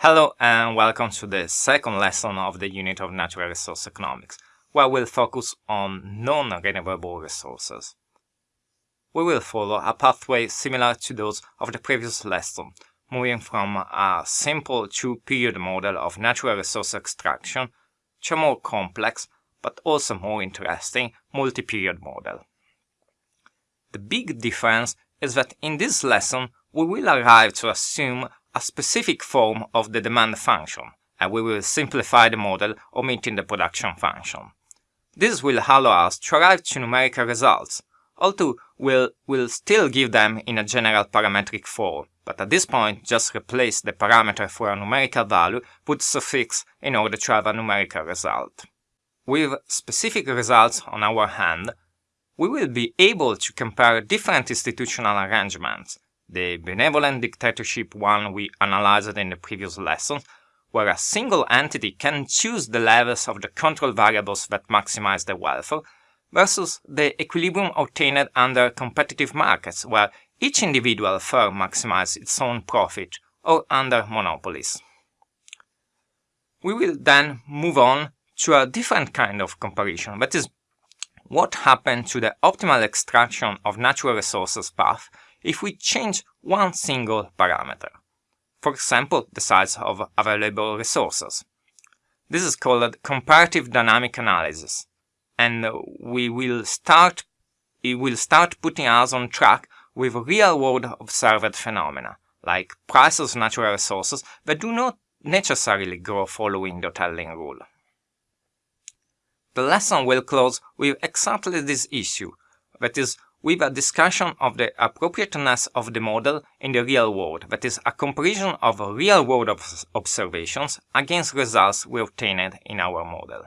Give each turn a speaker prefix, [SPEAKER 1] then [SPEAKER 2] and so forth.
[SPEAKER 1] Hello and welcome to the second lesson of the unit of natural resource economics, where we'll focus on non-renewable resources. We will follow a pathway similar to those of the previous lesson, moving from a simple two-period model of natural resource extraction to a more complex, but also more interesting, multi-period model. The big difference is that in this lesson we will arrive to assume a specific form of the demand function, and we will simplify the model omitting the production function. This will allow us to arrive to numerical results, although we'll, we'll still give them in a general parametric form, but at this point just replace the parameter for a numerical value with suffix in order to have a numerical result. With specific results on our hand, we will be able to compare different institutional arrangements the benevolent dictatorship one we analyzed in the previous lesson, where a single entity can choose the levels of the control variables that maximize the welfare, versus the equilibrium obtained under competitive markets, where each individual firm maximizes its own profit, or under monopolies. We will then move on to a different kind of comparison, that is, what happened to the optimal extraction of natural resources path if we change one single parameter. For example, the size of available resources. This is called comparative dynamic analysis, and we will start it will start putting us on track with real-world observed phenomena, like prices of natural resources that do not necessarily grow following the Hotelling rule. The lesson will close with exactly this issue, that is, with a discussion of the appropriateness of the model in the real world, that is, a comparison of real-world observations against results we obtained in our model.